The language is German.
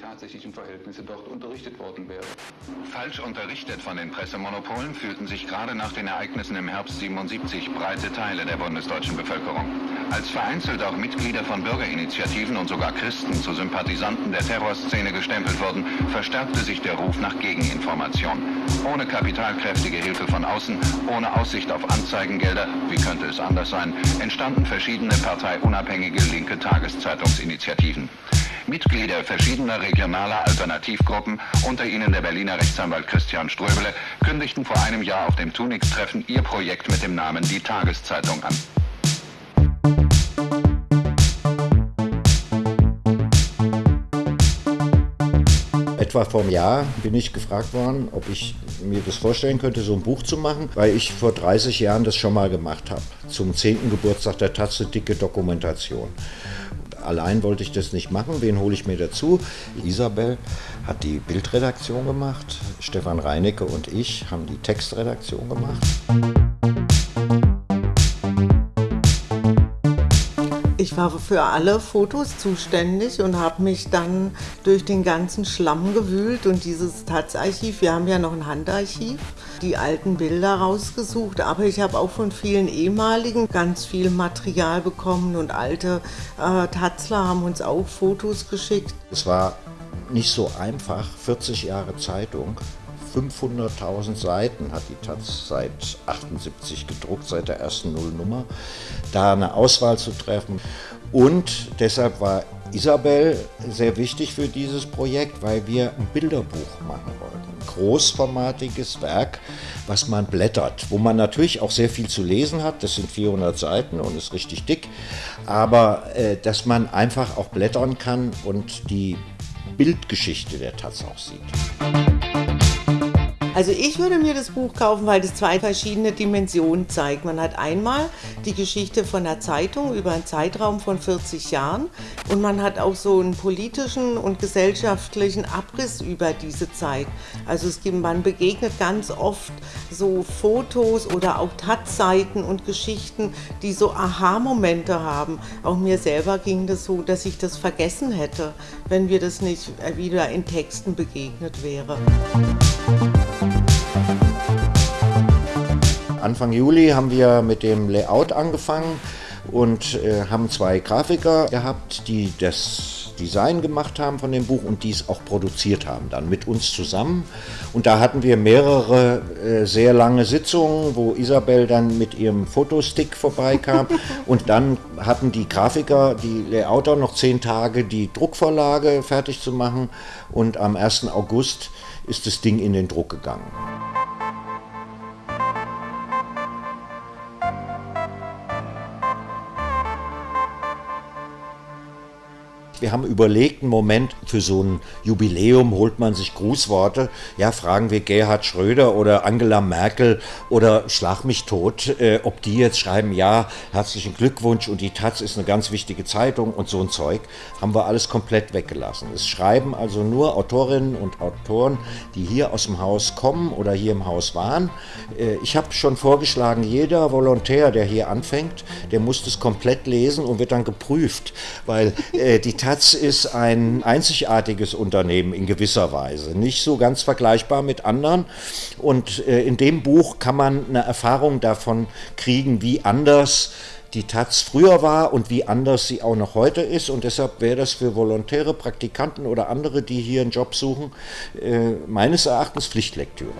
tatsächlichen Verhältnisse dort unterrichtet worden wäre. Falsch unterrichtet von den Pressemonopolen fühlten sich gerade nach den Ereignissen im Herbst 77 breite Teile der bundesdeutschen Bevölkerung. Als vereinzelt auch Mitglieder von Bürgerinitiativen und sogar Christen zu Sympathisanten der Terrorszene gestempelt wurden, verstärkte sich der Ruf nach Gegeninformation. Ohne kapitalkräftige Hilfe von außen, ohne Aussicht auf Anzeigengelder, wie könnte es anders sein, entstanden verschiedene parteiunabhängige linke Tageszeitungsinitiativen. Mitglieder verschiedener regionaler Alternativgruppen, unter ihnen der Berliner Rechtsanwalt Christian Ströbele, kündigten vor einem Jahr auf dem Tunix-Treffen ihr Projekt mit dem Namen Die Tageszeitung an. etwa vor einem Jahr bin ich gefragt worden, ob ich mir das vorstellen könnte, so ein Buch zu machen, weil ich vor 30 Jahren das schon mal gemacht habe. Zum 10. Geburtstag der Tatze dicke Dokumentation. Allein wollte ich das nicht machen. Wen hole ich mir dazu? Isabel hat die Bildredaktion gemacht. Stefan Reinecke und ich haben die Textredaktion gemacht. Ich war für alle Fotos zuständig und habe mich dann durch den ganzen Schlamm gewühlt und dieses Taz-Archiv, wir haben ja noch ein Handarchiv, die alten Bilder rausgesucht, aber ich habe auch von vielen ehemaligen ganz viel Material bekommen und alte äh, Tatzler haben uns auch Fotos geschickt. Es war nicht so einfach, 40 Jahre Zeitung 500.000 Seiten hat die Taz seit 78 gedruckt, seit der ersten Nullnummer, da eine Auswahl zu treffen. Und deshalb war Isabel sehr wichtig für dieses Projekt, weil wir ein Bilderbuch machen wollten. Ein großformatiges Werk, was man blättert, wo man natürlich auch sehr viel zu lesen hat. Das sind 400 Seiten und ist richtig dick. Aber äh, dass man einfach auch blättern kann und die Bildgeschichte der Taz auch sieht. Also ich würde mir das Buch kaufen, weil es zwei verschiedene Dimensionen zeigt. Man hat einmal die Geschichte von der Zeitung über einen Zeitraum von 40 Jahren und man hat auch so einen politischen und gesellschaftlichen Abriss über diese Zeit. Also es gibt, man begegnet ganz oft so Fotos oder auch Tatseiten und Geschichten, die so Aha-Momente haben. Auch mir selber ging das so, dass ich das vergessen hätte, wenn wir das nicht wieder in Texten begegnet wäre. Anfang Juli haben wir mit dem Layout angefangen und äh, haben zwei Grafiker gehabt, die das Design gemacht haben von dem Buch und dies auch produziert haben, dann mit uns zusammen. Und da hatten wir mehrere äh, sehr lange Sitzungen, wo Isabel dann mit ihrem Fotostick vorbeikam und dann hatten die Grafiker, die Layouter noch zehn Tage die Druckvorlage fertig zu machen und am 1. August ist das Ding in den Druck gegangen. Wir haben überlegt, einen Moment, für so ein Jubiläum holt man sich Grußworte. Ja, fragen wir Gerhard Schröder oder Angela Merkel oder Schlag mich tot, äh, ob die jetzt schreiben, ja, herzlichen Glückwunsch und die Taz ist eine ganz wichtige Zeitung und so ein Zeug. Haben wir alles komplett weggelassen. Es schreiben also nur Autorinnen und Autoren, die hier aus dem Haus kommen oder hier im Haus waren. Äh, ich habe schon vorgeschlagen, jeder Volontär, der hier anfängt, der muss das komplett lesen und wird dann geprüft, weil äh, die Taz Herz ist ein einzigartiges Unternehmen in gewisser Weise, nicht so ganz vergleichbar mit anderen. Und äh, in dem Buch kann man eine Erfahrung davon kriegen, wie anders die Taz früher war und wie anders sie auch noch heute ist. Und deshalb wäre das für Volontäre, Praktikanten oder andere, die hier einen Job suchen, äh, meines Erachtens Pflichtlektüre.